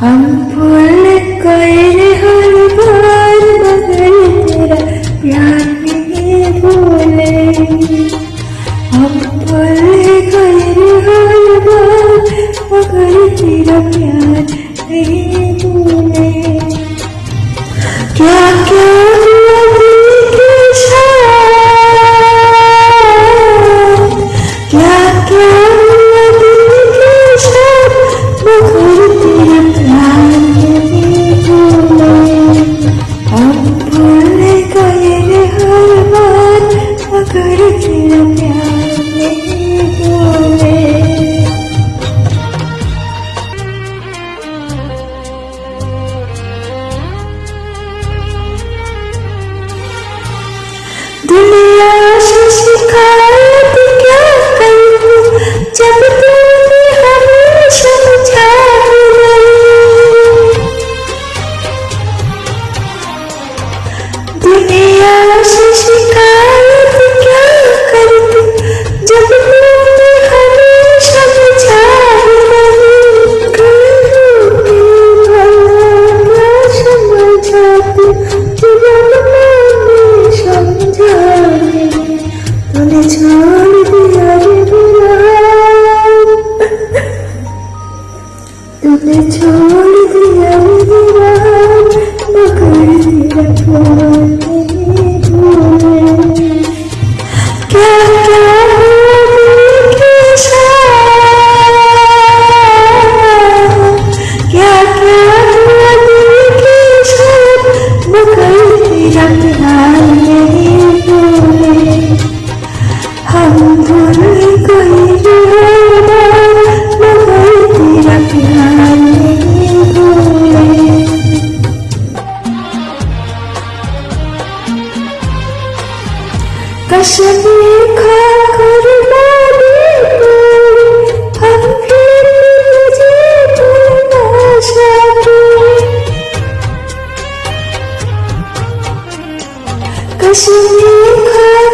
हम भूल गए हर बार बदल तेरा प्यार नहीं भूले। हम भूल गए हर बार बदल तेरा प्यार दुनिया शिखा छोड़ दिया मेरा मगर तेरा क्या क्या क्या क्या मगर तेरा बोले हम कश्मीर खा घर कश्मीर खा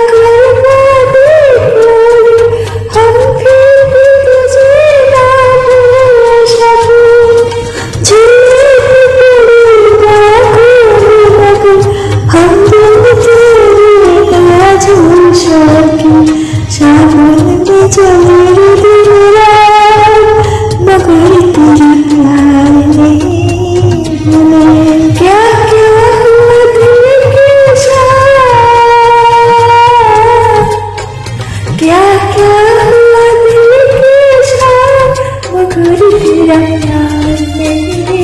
Hãy nhau cho